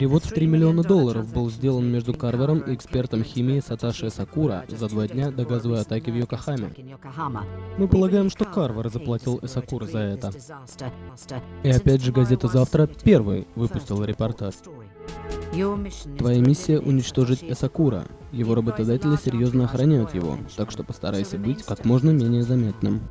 Перевод в 3 миллиона долларов был сделан между Карвером и экспертом химии Саташи Сакура за два дня до газовой атаки в Йокохаме. Мы полагаем, что Карвер заплатил Эсакура за это. И опять же, газета «Завтра» первой выпустила репортаж. Твоя миссия — уничтожить Эсакура. Его работодатели серьезно охраняют его, так что постарайся быть как можно менее заметным.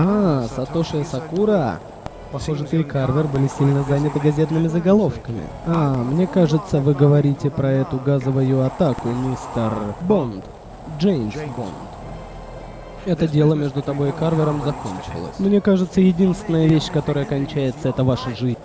А, Сатоши и Сакура. Похоже, ты и Карвер были сильно заняты газетными заголовками. А, мне кажется, вы говорите про эту газовую атаку, мистер Бонд. Джеймс Бонд. Это дело между тобой и Карвером закончилось. Мне кажется, единственная вещь, которая кончается, это ваша жизнь.